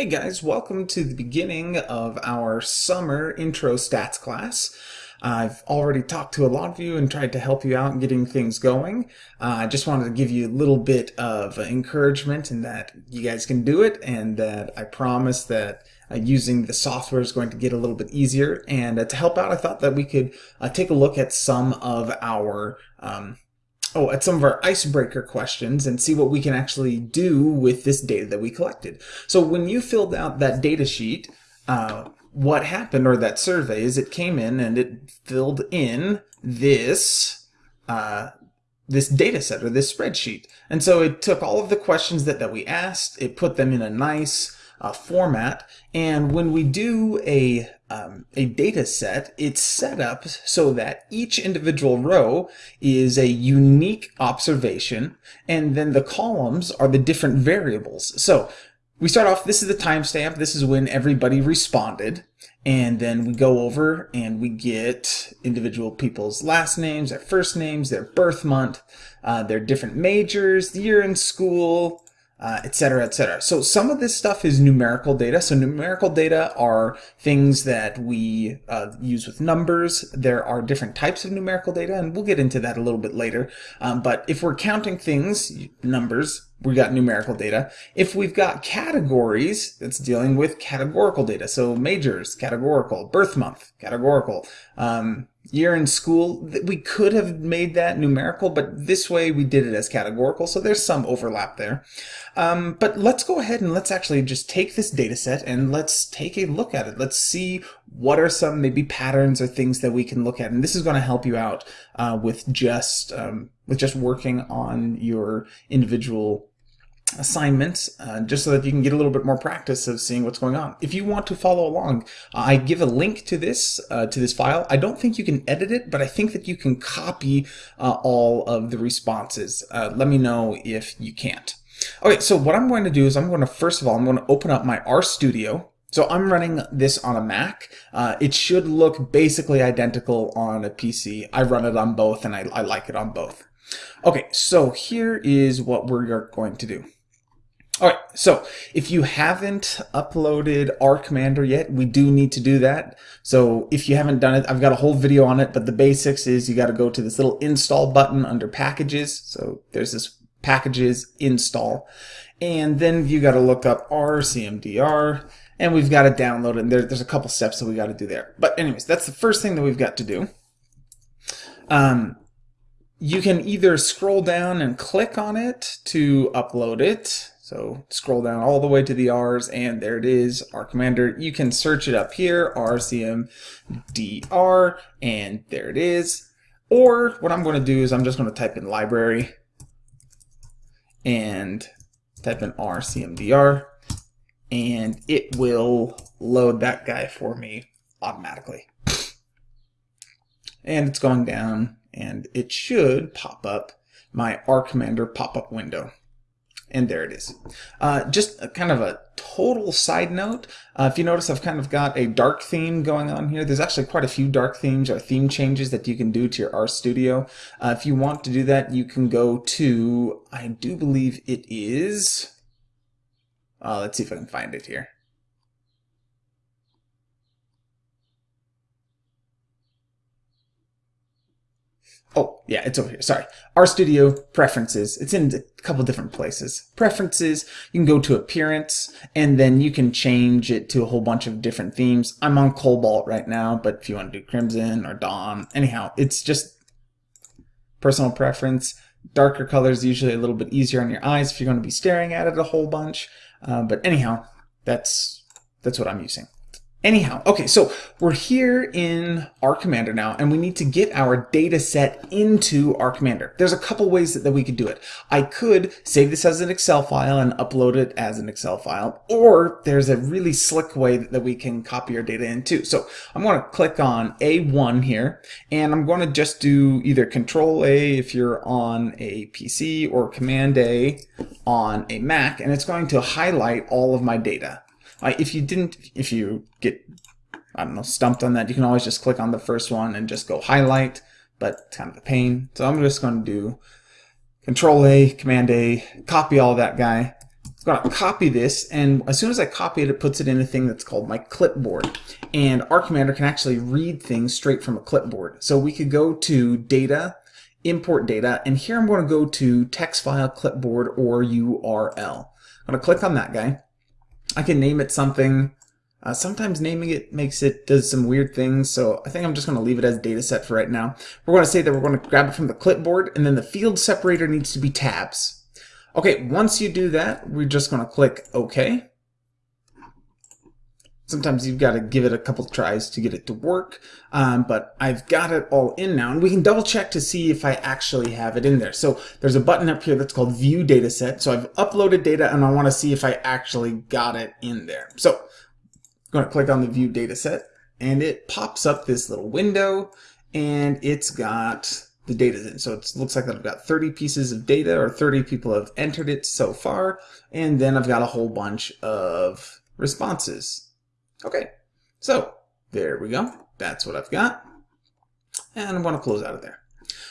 Hey guys, welcome to the beginning of our summer intro stats class. I've already talked to a lot of you and tried to help you out in getting things going. Uh, I just wanted to give you a little bit of encouragement in that you guys can do it and that I promise that uh, using the software is going to get a little bit easier. And uh, to help out, I thought that we could uh, take a look at some of our um, oh, at some of our icebreaker questions and see what we can actually do with this data that we collected. So when you filled out that data sheet, uh, what happened, or that survey, is it came in and it filled in this uh, this data set or this spreadsheet. And so it took all of the questions that, that we asked, it put them in a nice uh, format. And when we do a, um, a data set, it's set up so that each individual row is a unique observation, and then the columns are the different variables. So we start off, this is the timestamp, this is when everybody responded, and then we go over and we get individual people's last names, their first names, their birth month, uh, their different majors, the year in school, etc., uh, etc. Et so some of this stuff is numerical data. So numerical data are things that we uh, use with numbers. There are different types of numerical data, and we'll get into that a little bit later. Um, but if we're counting things, numbers, we got numerical data. If we've got categories, it's dealing with categorical data. So majors, categorical, birth month, categorical, um, year in school, we could have made that numerical, but this way we did it as categorical, so there's some overlap there. Um, but let's go ahead and let's actually just take this data set and let's take a look at it. Let's see what are some maybe patterns or things that we can look at. And this is going to help you out uh, with just um, with just working on your individual assignments uh, just so that you can get a little bit more practice of seeing what's going on. If you want to follow along, uh, I give a link to this uh, to this file. I don't think you can edit it, but I think that you can copy uh, all of the responses. Uh, let me know if you can't. Okay, so what I'm going to do is I'm going to, first of all, I'm going to open up my RStudio. So I'm running this on a Mac. Uh, it should look basically identical on a PC. I run it on both and I, I like it on both. Okay, so here is what we're going to do. All right, so if you haven't uploaded R Commander yet, we do need to do that. So if you haven't done it, I've got a whole video on it, but the basics is you got to go to this little install button under packages. So there's this packages install, and then you got to look up RCMDR, and we've got to download it. And there, there's a couple steps that we got to do there. But anyways, that's the first thing that we've got to do. Um, you can either scroll down and click on it to upload it so scroll down all the way to the R's and there it is, R Commander. You can search it up here, RCMDR, and there it is. Or what I'm going to do is I'm just going to type in library and type in RCMDR and it will load that guy for me automatically. And it's going down and it should pop up my R Commander pop-up window. And there it is. Uh, just a, kind of a total side note, uh, if you notice I've kind of got a dark theme going on here. There's actually quite a few dark themes or theme changes that you can do to your RStudio. Uh, if you want to do that, you can go to, I do believe it is, uh, let's see if I can find it here. Oh, yeah, it's over here. Sorry. RStudio preferences. It's in a couple different places. Preferences, you can go to appearance, and then you can change it to a whole bunch of different themes. I'm on Cobalt right now, but if you want to do Crimson or Dawn, anyhow, it's just personal preference. Darker colors usually a little bit easier on your eyes if you're going to be staring at it a whole bunch. Uh, but anyhow, that's that's what I'm using. Anyhow, okay, so we're here in R Commander now, and we need to get our data set into R Commander. There's a couple ways that, that we could do it. I could save this as an Excel file and upload it as an Excel file, or there's a really slick way that we can copy our data into. So I'm going to click on A1 here, and I'm going to just do either Control A if you're on a PC or Command A on a Mac, and it's going to highlight all of my data. If you didn't, if you get, I don't know, stumped on that, you can always just click on the first one and just go highlight, but it's kind of a pain. So I'm just going to do Control A, Command A, copy all that guy, I'm going to copy this, and as soon as I copy it, it puts it in a thing that's called my clipboard. And R Commander can actually read things straight from a clipboard. So we could go to Data, Import Data, and here I'm going to go to Text File, Clipboard, or URL. I'm going to click on that guy. I can name it something. Uh, sometimes naming it makes it does some weird things, so I think I'm just going to leave it as data set for right now. We're going to say that we're going to grab it from the clipboard, and then the field separator needs to be tabs. Okay, once you do that, we're just going to click OK. Sometimes you've got to give it a couple tries to get it to work, um, but I've got it all in now, and we can double check to see if I actually have it in there. So there's a button up here that's called View Dataset. So I've uploaded data, and I want to see if I actually got it in there. So I'm going to click on the View Dataset, and it pops up this little window, and it's got the data in. So it looks like I've got 30 pieces of data or 30 people have entered it so far. And then I've got a whole bunch of responses. Okay, so there we go. That's what I've got. And I want to close out of there.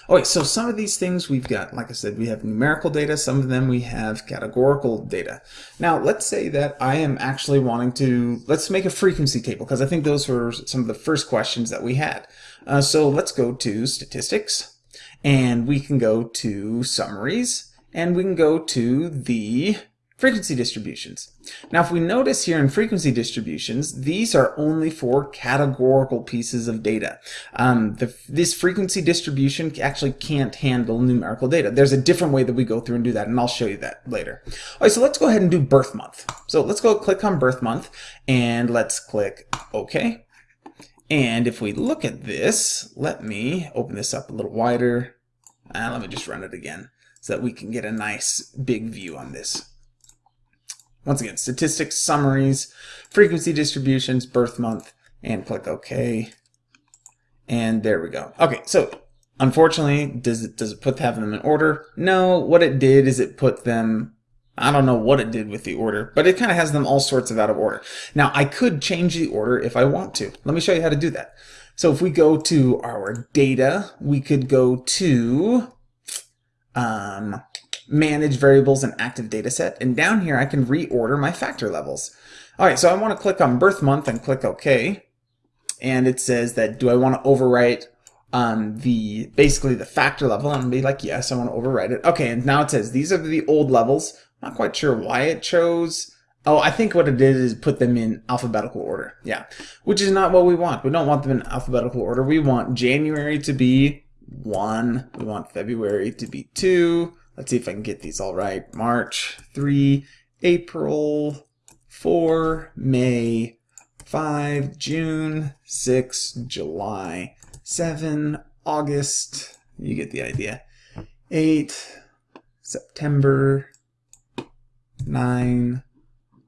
Okay, so some of these things we've got, like I said, we have numerical data, some of them we have categorical data. Now, let's say that I am actually wanting to, let's make a frequency table, because I think those were some of the first questions that we had. Uh, so let's go to statistics, and we can go to summaries and we can go to the frequency distributions. Now if we notice here in frequency distributions, these are only for categorical pieces of data. Um, the, this frequency distribution actually can't handle numerical data. There's a different way that we go through and do that, and I'll show you that later. All right, so let's go ahead and do birth month. So let's go click on birth month, and let's click OK. And if we look at this, let me open this up a little wider. And let me just run it again so that we can get a nice big view on this. Once again, statistics, summaries, frequency distributions, birth month, and click OK. And there we go. Okay, so unfortunately, does it does it put have them in order? No, what it did is it put them I don't know what it did with the order, but it kind of has them all sorts of out of order. Now, I could change the order if I want to. Let me show you how to do that. So if we go to our data, we could go to um, manage variables and active data set. And down here, I can reorder my factor levels. All right, so I want to click on birth month and click OK. And it says that do I want to overwrite um, the basically the factor level? I'm be like, yes, I want to overwrite it. Okay, and now it says these are the old levels. Not quite sure why it chose. Oh, I think what it did is put them in alphabetical order. Yeah, which is not what we want. We don't want them in alphabetical order. We want January to be 1. We want February to be 2. Let's see if I can get these all right. March 3, April 4, May 5, June 6, July 7, August, you get the idea, 8, September 9,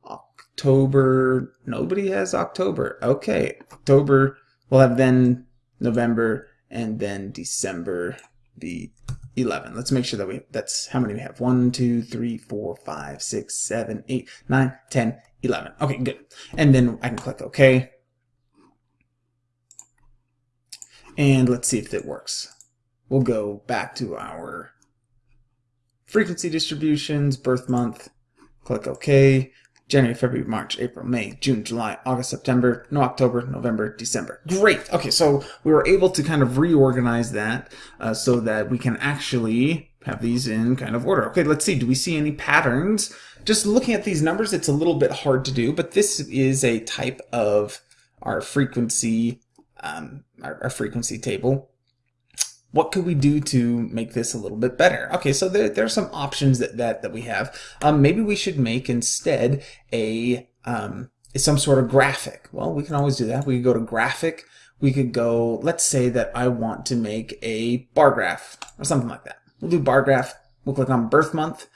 October. Nobody has October. Okay, October. We'll have then November and then December the 11. Let's make sure that we, that's how many we have. 1, 2, 3, 4, 5, 6, 7, 8, 9, 10, 11. Okay, good. And then I can click OK. And let's see if it works. We'll go back to our frequency distributions, birth month, Click OK. January, February, March, April, May, June, July, August, September, no October, November, December. Great. Okay, so we were able to kind of reorganize that uh, so that we can actually have these in kind of order. Okay, let's see. Do we see any patterns? Just looking at these numbers, it's a little bit hard to do, but this is a type of our frequency, um, our, our frequency table what could we do to make this a little bit better? Okay, so there, there are some options that, that, that we have. Um, maybe we should make instead a um, some sort of graphic. Well, we can always do that. We could go to graphic. We could go, let's say that I want to make a bar graph or something like that. We'll do bar graph. We'll click on birth month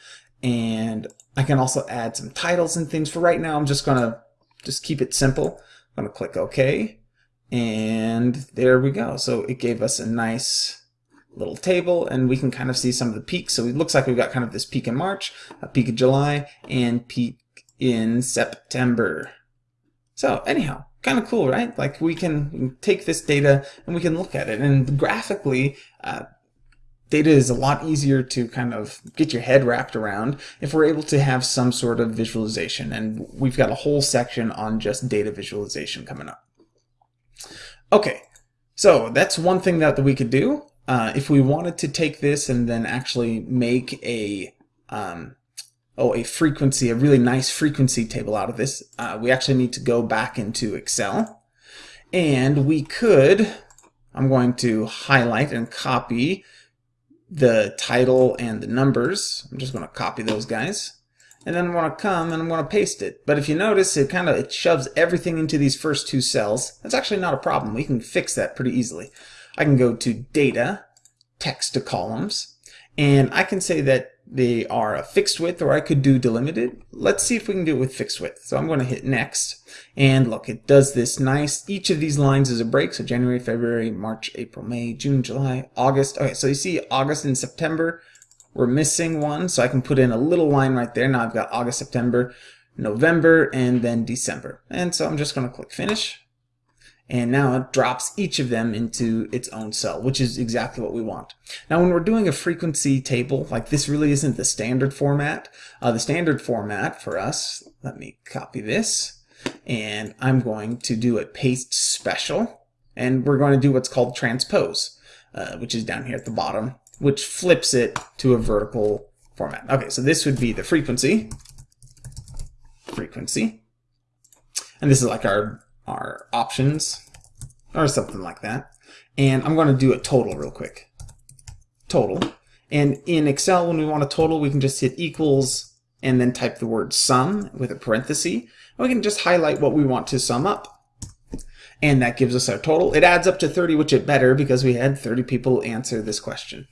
and I can also add some titles and things. For right now, I'm just going to just keep it simple. I'm going to click OK. And there we go. So it gave us a nice little table and we can kind of see some of the peaks. So it looks like we've got kind of this peak in March, a peak in July, and peak in September. So anyhow, kind of cool, right? Like we can, take this data and we can look at it and graphically, uh, data is a lot easier to kind of get your head wrapped around if we're able to have some sort of visualization. And we've got a whole section on just data visualization coming up. Okay, so that's one thing that we could do. Uh, if we wanted to take this and then actually make a um, oh a frequency, a really nice frequency table out of this, uh, we actually need to go back into Excel. And we could, I'm going to highlight and copy the title and the numbers. I'm just going to copy those guys. And then I'm going to come and I'm going to paste it. But if you notice, it kind of it shoves everything into these first two cells. That's actually not a problem. We can fix that pretty easily. I can go to Data, Text to Columns, and I can say that they are a fixed width or I could do delimited. Let's see if we can do it with fixed width. So I'm going to hit next. And look it does this nice each of these lines is a break. So January February March April May June July August. Okay so you see August and September we're missing one. So I can put in a little line right there. Now I've got August September November and then December. And so I'm just going to click finish and now it drops each of them into its own cell, which is exactly what we want. Now when we're doing a frequency table, like this really isn't the standard format. Uh, the standard format for us, let me copy this, and I'm going to do a paste special, and we're going to do what's called transpose, uh, which is down here at the bottom, which flips it to a vertical format. Okay, so this would be the frequency, frequency, and this is like our our options or something like that. And I'm going to do a total real quick. Total. And in Excel, when we want a total, we can just hit equals and then type the word sum with a parenthesis. We can just highlight what we want to sum up. And that gives us our total. It adds up to 30, which is better because we had 30 people answer this question.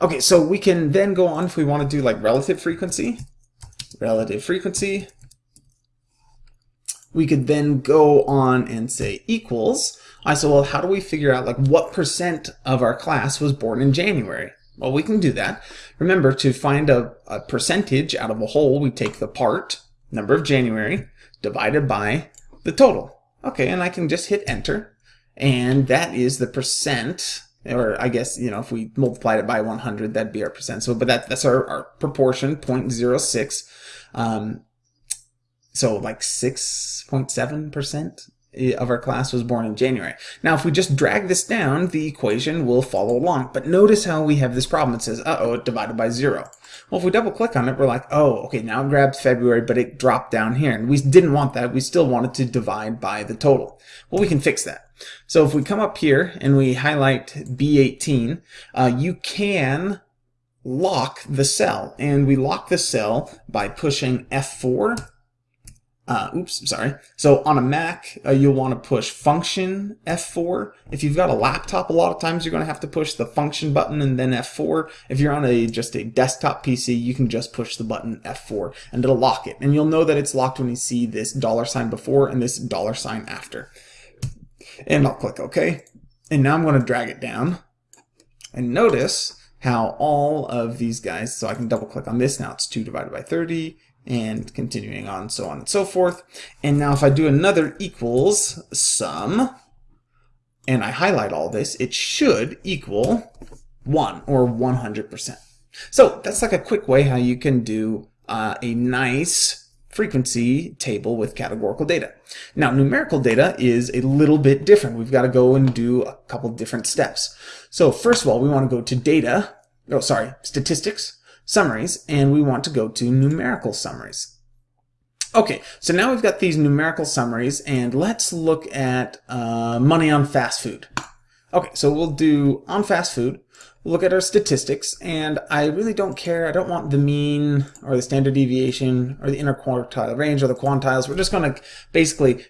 Okay, so we can then go on if we want to do like relative frequency. Relative frequency we could then go on and say equals. I said, well, how do we figure out like what percent of our class was born in January? Well, we can do that. Remember, to find a, a percentage out of a whole, we take the part, number of January, divided by the total. Okay, and I can just hit enter. And that is the percent, or I guess, you know, if we multiplied it by 100, that'd be our percent. So, but that, that's our, our proportion, 0.06. Um, so like 6.7% of our class was born in January. Now, if we just drag this down, the equation will follow along. But notice how we have this problem. It says, uh-oh, divided by zero. Well, if we double click on it, we're like, oh, okay, now it grabbed February, but it dropped down here. And we didn't want that. We still wanted to divide by the total. Well, we can fix that. So if we come up here and we highlight B18, uh, you can lock the cell. And we lock the cell by pushing F4 uh, oops, sorry. So on a Mac, uh, you'll want to push function F4. If you've got a laptop, a lot of times you're going to have to push the function button and then F4. If you're on a just a desktop PC, you can just push the button F4 and it'll lock it. And you'll know that it's locked when you see this dollar sign before and this dollar sign after. And I'll click OK. And now I'm going to drag it down. And notice how all of these guys, so I can double click on this, now it's 2 divided by 30, and continuing on, so on and so forth. And now if I do another equals sum, and I highlight all this, it should equal 1 or 100%. So that's like a quick way how you can do uh, a nice frequency table with categorical data. Now numerical data is a little bit different. We've got to go and do a couple different steps. So first of all, we want to go to data, oh sorry, statistics, summaries, and we want to go to numerical summaries. Okay, so now we've got these numerical summaries, and let's look at uh, money on fast food. Okay, so we'll do on fast food, look at our statistics, and I really don't care, I don't want the mean, or the standard deviation, or the interquartile range, or the quantiles. We're just going to basically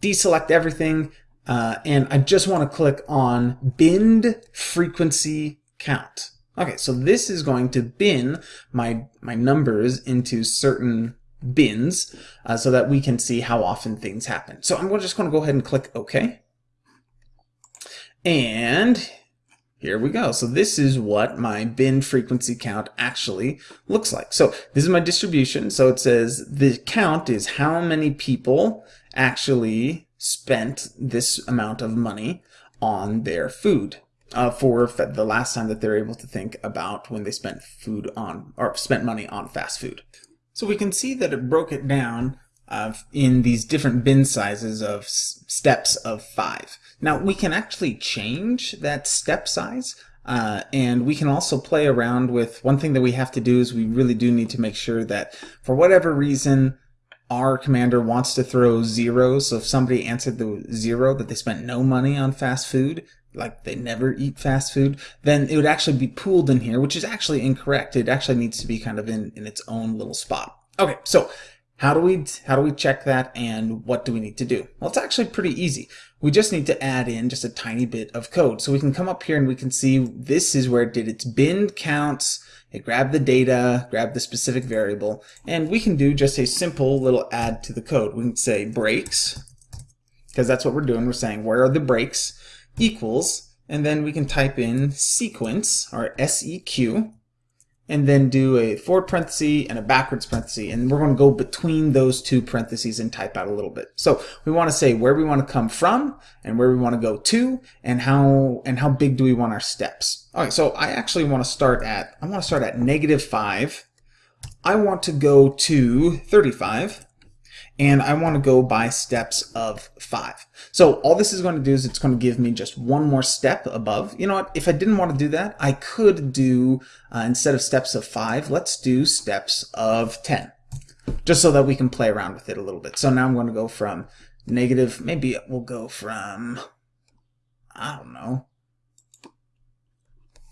deselect everything, uh, and I just want to click on binned frequency count. Okay, so this is going to bin my, my numbers into certain bins uh, so that we can see how often things happen. So I'm just going to go ahead and click OK. And here we go. So this is what my bin frequency count actually looks like. So this is my distribution. So it says the count is how many people actually spent this amount of money on their food. Uh, for the last time that they're able to think about when they spent food on or spent money on fast food. So we can see that it broke it down uh, in these different bin sizes of steps of five. Now we can actually change that step size uh, and we can also play around with one thing that we have to do is we really do need to make sure that for whatever reason R Commander wants to throw zero. So if somebody answered the zero that they spent no money on fast food, like they never eat fast food, then it would actually be pooled in here, which is actually incorrect. It actually needs to be kind of in, in its own little spot. Okay, so how do we how do we check that and what do we need to do? Well, it's actually pretty easy. We just need to add in just a tiny bit of code. So we can come up here and we can see this is where it did its bin counts. It grabbed the data, grabbed the specific variable, and we can do just a simple little add to the code. We can say breaks, because that's what we're doing. We're saying where are the breaks equals, and then we can type in sequence, or SEQ, and then do a forward parenthesis and a backwards parenthesis. And we're going to go between those two parentheses and type out a little bit. So we want to say where we want to come from and where we want to go to and how and how big do we want our steps. All right, so I actually want to start at, I want to start at negative 5. I want to go to 35 and I want to go by steps of five. So all this is going to do is it's going to give me just one more step above. You know what? If I didn't want to do that, I could do, uh, instead of steps of five, let's do steps of 10, just so that we can play around with it a little bit. So now I'm going to go from negative, maybe we'll go from, I don't know.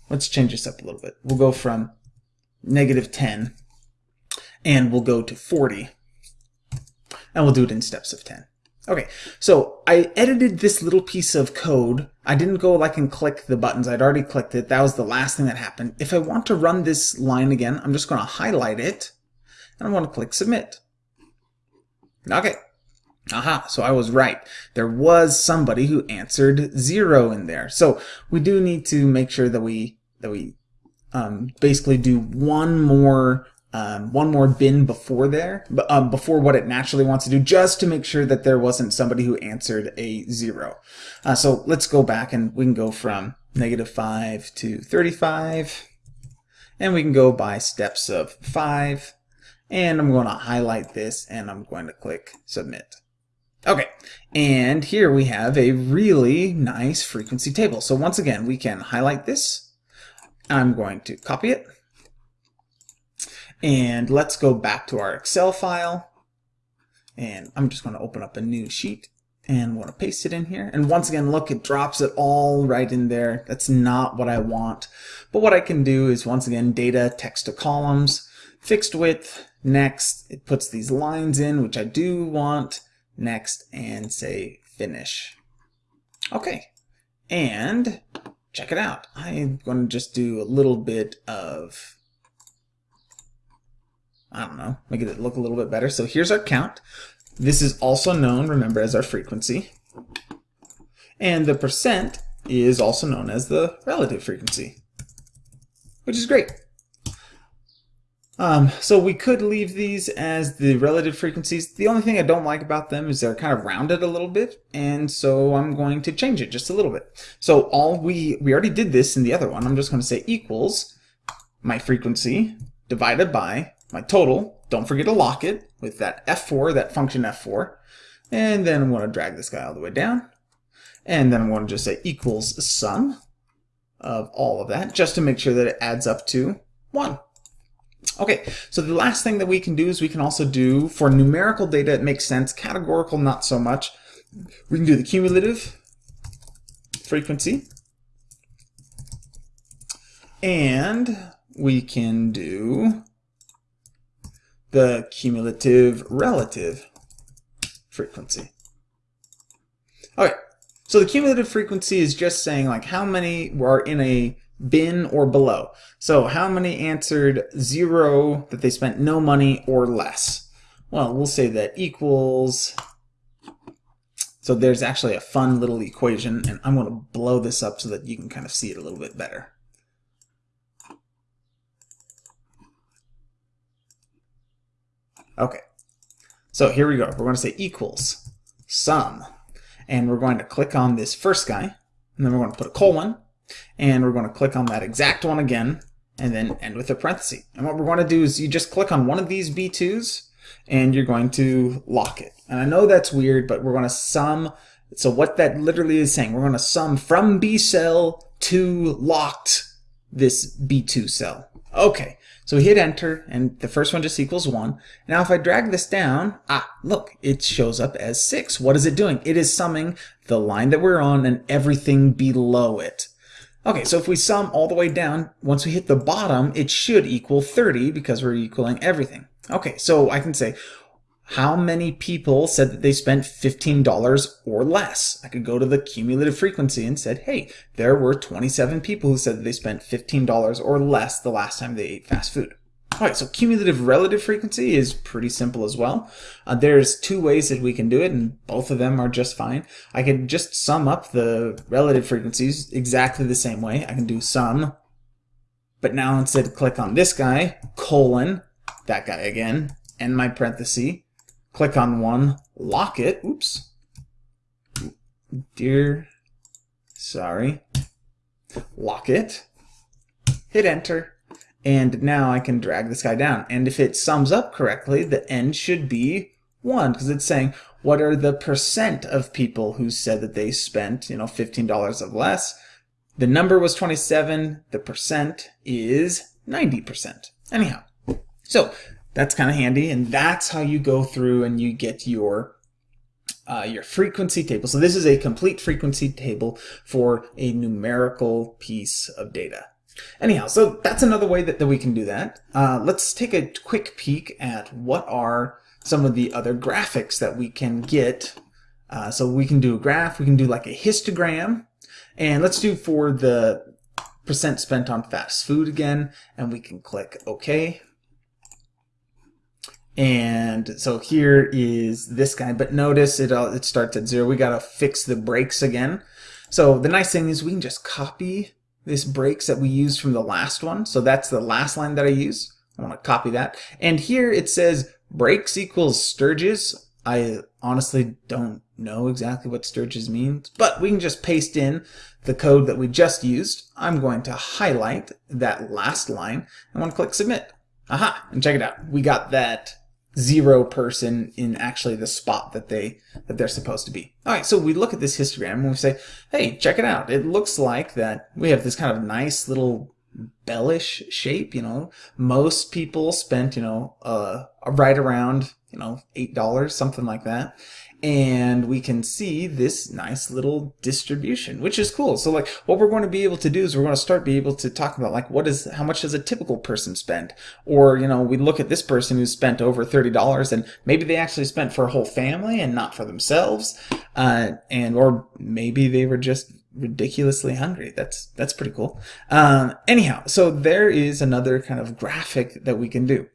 Let's change this up a little bit. We'll go from negative 10 and we'll go to 40 and we'll do it in steps of 10. Okay, so I edited this little piece of code. I didn't go like and click the buttons. I'd already clicked it. That was the last thing that happened. If I want to run this line again, I'm just going to highlight it and I want to click submit. Okay. Aha, so I was right. There was somebody who answered zero in there. So we do need to make sure that we that we um, basically do one more um, one more bin before there, um, before what it naturally wants to do, just to make sure that there wasn't somebody who answered a zero. Uh, so let's go back and we can go from negative 5 to 35, and we can go by steps of 5, and I'm going to highlight this, and I'm going to click Submit. Okay, and here we have a really nice frequency table. So once again, we can highlight this. I'm going to copy it and let's go back to our Excel file. And I'm just going to open up a new sheet and want to paste it in here. And once again, look, it drops it all right in there. That's not what I want. But what I can do is once again, data, text to columns, fixed width, next. It puts these lines in, which I do want, next, and say finish. Okay. And check it out. I'm going to just do a little bit of I don't know, make it look a little bit better. So here's our count. This is also known, remember, as our frequency. And the percent is also known as the relative frequency, which is great. Um, so we could leave these as the relative frequencies. The only thing I don't like about them is they're kind of rounded a little bit, and so I'm going to change it just a little bit. So all we, we already did this in the other one. I'm just going to say equals my frequency divided by my total. Don't forget to lock it with that F4, that function F4. And then I'm going to drag this guy all the way down. And then I'm going to just say equals sum of all of that, just to make sure that it adds up to 1. Okay, so the last thing that we can do is we can also do, for numerical data, it makes sense. Categorical, not so much. We can do the cumulative frequency. And we can do the cumulative relative frequency. Okay, so the cumulative frequency is just saying like how many are in a bin or below. So how many answered zero that they spent no money or less? Well, we'll say that equals, so there's actually a fun little equation and I'm to blow this up so that you can kind of see it a little bit better. Okay, so here we go. We're going to say equals sum, and we're going to click on this first guy, and then we're going to put a colon, And we're going to click on that exact one again and then end with a parenthesis. And what we're going to do is you just click on one of these B2s and you're going to lock it. And I know that's weird, but we're going to sum. So what that literally is saying, we're going to sum from B cell to locked this B2 cell. Okay, so we hit enter and the first one just equals one. Now if I drag this down, ah, look, it shows up as six. What is it doing? It is summing the line that we're on and everything below it. Okay, so if we sum all the way down, once we hit the bottom, it should equal 30 because we're equaling everything. Okay, so I can say, how many people said that they spent $15 or less? I could go to the cumulative frequency and said, hey, there were 27 people who said that they spent $15 or less the last time they ate fast food. All right, so cumulative relative frequency is pretty simple as well. Uh, there's two ways that we can do it, and both of them are just fine. I can just sum up the relative frequencies exactly the same way. I can do sum, but now instead click on this guy, colon, that guy again, and my parenthesis, click on one, lock it, oops, dear, sorry, lock it, hit enter, and now I can drag this guy down. And if it sums up correctly, the end should be 1 because it's saying what are the percent of people who said that they spent, you know, $15 of less. The number was 27. The percent is 90%. Anyhow, so that's kind of handy. And that's how you go through and you get your uh, your frequency table. So this is a complete frequency table for a numerical piece of data. Anyhow, so that's another way that, that we can do that. Uh, let's take a quick peek at what are some of the other graphics that we can get. Uh, so we can do a graph, we can do like a histogram, and let's do for the percent spent on fast food again, and we can click OK. And so here is this guy, but notice it, all, it starts at zero. We got to fix the breaks again. So the nice thing is we can just copy this breaks that we used from the last one. So that's the last line that I use. I want to copy that. And here it says breaks equals Sturges. I honestly don't know exactly what Sturges means, but we can just paste in the code that we just used. I'm going to highlight that last line. I want to click submit. Aha, and check it out. We got that zero person in actually the spot that they that they're supposed to be. All right, so we look at this histogram and we say, hey, check it out. It looks like that we have this kind of nice little bellish shape. You know, most people spent you know uh, right around you know eight dollars, something like that, and we can see this nice little distribution, which is cool. So like what we're going to be able to do is we're going to start be able to talk about like what is how much does a typical person spend? Or, you know, we look at this person who spent over $30 and maybe they actually spent for a whole family and not for themselves. Uh, and or maybe they were just ridiculously hungry. That's that's pretty cool. Um, anyhow, so there is another kind of graphic that we can do.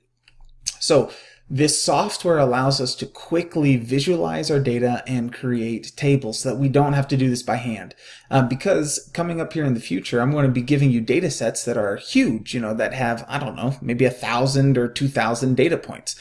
So this software allows us to quickly visualize our data and create tables so that we don't have to do this by hand. Uh, because coming up here in the future, I'm going to be giving you data sets that are huge, you know, that have, I don't know, maybe a thousand or two thousand data points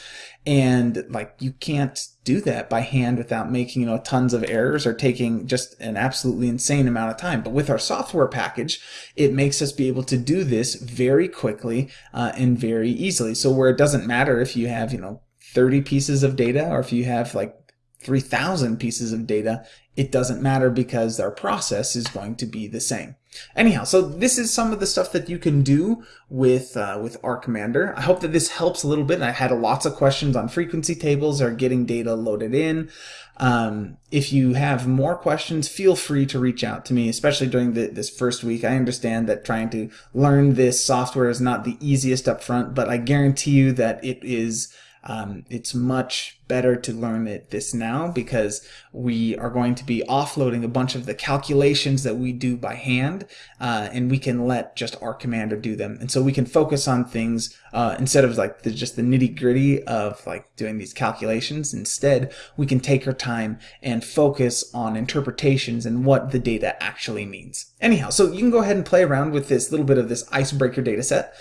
and like you can't do that by hand without making you know tons of errors or taking just an absolutely insane amount of time. But with our software package it makes us be able to do this very quickly uh, and very easily. So where it doesn't matter if you have you know 30 pieces of data or if you have like 3000 pieces of data it doesn't matter because our process is going to be the same Anyhow, so this is some of the stuff that you can do with uh, with R Commander. I hope that this helps a little bit. I had lots of questions on frequency tables or getting data loaded in. Um, if you have more questions, feel free to reach out to me, especially during the, this first week. I understand that trying to learn this software is not the easiest up front, but I guarantee you that it is um, it's much better to learn it this now because we are going to be offloading a bunch of the calculations that we do by hand uh, and we can let just R Commander do them. And so we can focus on things uh, instead of like the, just the nitty gritty of like doing these calculations. Instead, we can take our time and focus on interpretations and what the data actually means. Anyhow, so you can go ahead and play around with this little bit of this icebreaker data set.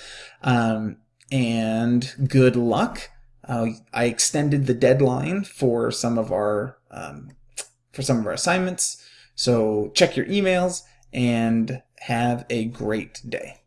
Um, and good luck. Uh, I extended the deadline for some of our um, for some of our assignments. So check your emails and Have a great day.